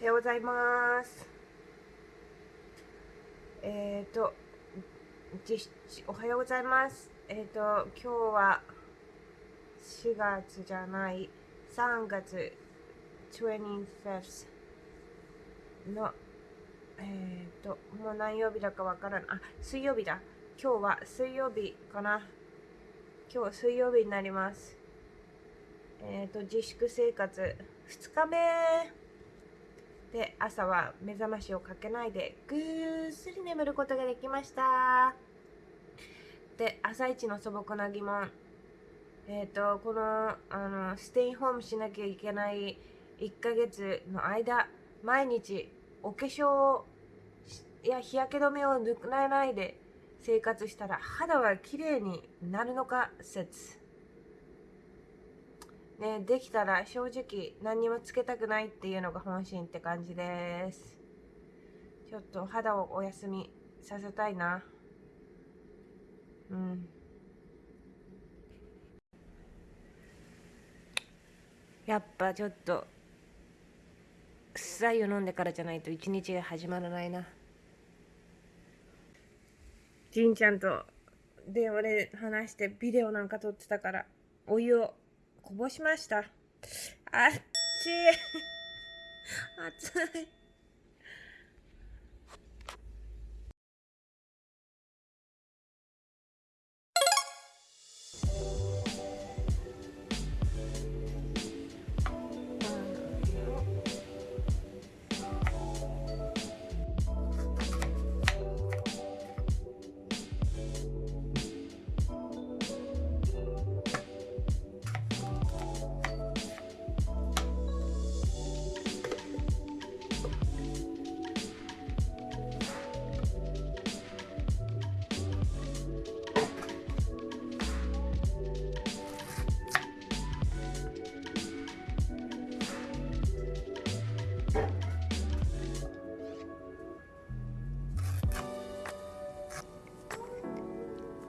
おはようございます。えっ、ー、と、おはようございます。えっ、ー、と、今日は4月じゃない、3月 25th の、えっ、ー、と、もう何曜日だかわからない。あ、水曜日だ。今日は水曜日かな。今日水曜日になります。えっ、と、自粛生活2日目で朝は目覚ましをかけないでぐっすり眠ることができました。で朝一の素朴な疑問。えっ、ー、とこのあのステイホームしなきゃいけない1ヶ月の間毎日お化粧や日焼け止めを塗らないで生活したら肌は綺麗になるのか説。ね、できたら正直何にもつけたくないっていうのが本心って感じです。ちょっと肌をお休みさせたいな。うん。やっぱちょっと、臭いを飲んでからじゃないと一日が始まらないな。じんちゃんと電話で話してビデオなんか撮ってたから、お湯をこぼしました。あっちい。熱い。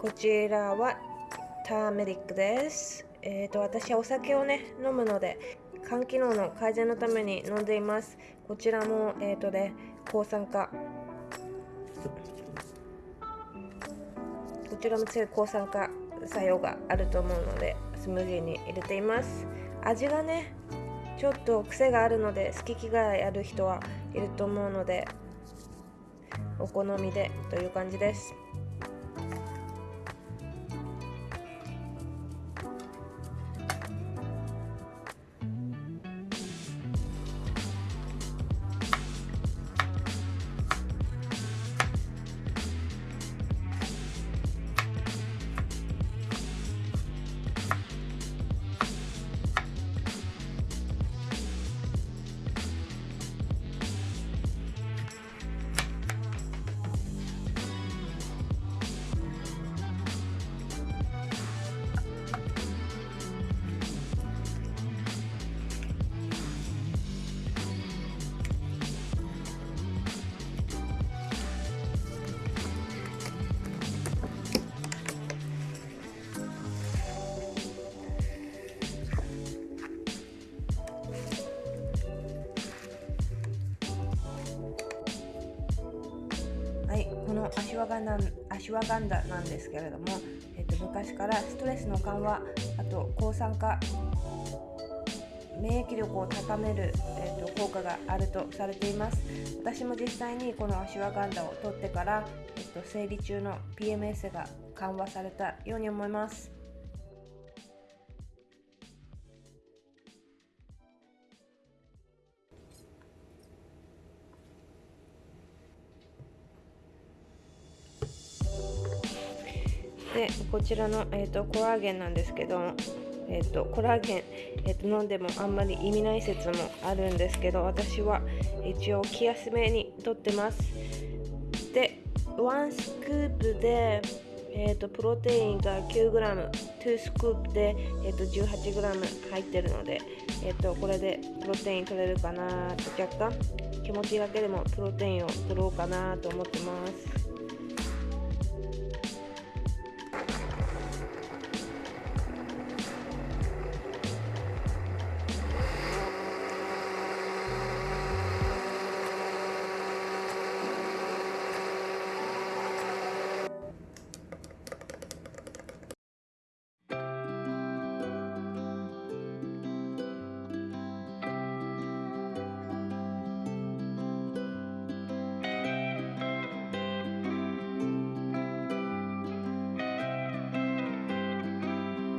こちらはターメリックです。え、ー、と、私はお酒をね、飲むので、肝機能の改善のために飲んでいます。こちらも、えっ、ー、とね、抗酸化。こちらも強い抗酸化作用があると思うので、スムージーに入れています。味がね、ちょっと癖があるので、好き嫌いある人はいると思うので、お好みでという感じです。アシュワガンダアシュワガンダなんですけれども、えっと、昔からストレスの緩和あと抗酸化免疫力を高める、えっと、効果があるとされています。私も実際にこのアシュワガンダを取ってから、えっと、生理中の PMS が緩和されたように思います。こちらの、えーと、コラーゲンなんですけど、えーと、コラーゲン、えーと、飲んでもあんまり意味ない説もあるんですけど私は一応気休めにとってます。で1スクープで、えー、とプロテインが 9g2 スクープで、えー、と 18g 入ってるので、えー、とこれでプロテイン取れるかなと若干気持ちだけでもプロテインを取ろうかなと思ってます。